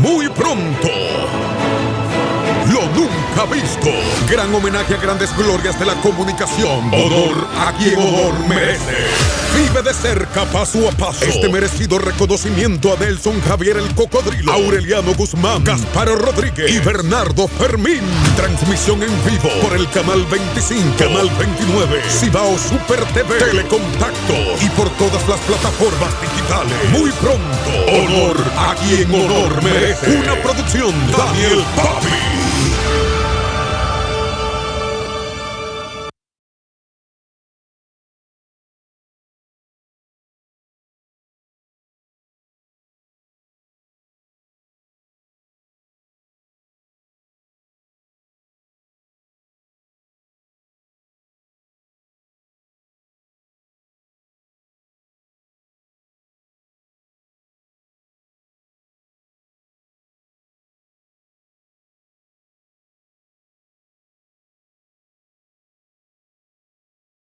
Muy pronto. Lo nunca visto. Gran homenaje a grandes glorias de la comunicación. Honor a quien honor merece. De cerca, paso a paso. Este merecido reconocimiento a Nelson Javier el Cocodrilo, Aureliano Guzmán, Gasparo Rodríguez y Bernardo Fermín. Transmisión en vivo por el canal 25, canal 29, Cibao Super TV, Telecontacto y por todas las plataformas digitales. Muy pronto, honor a quien honor merece. Una producción Daniel Papi.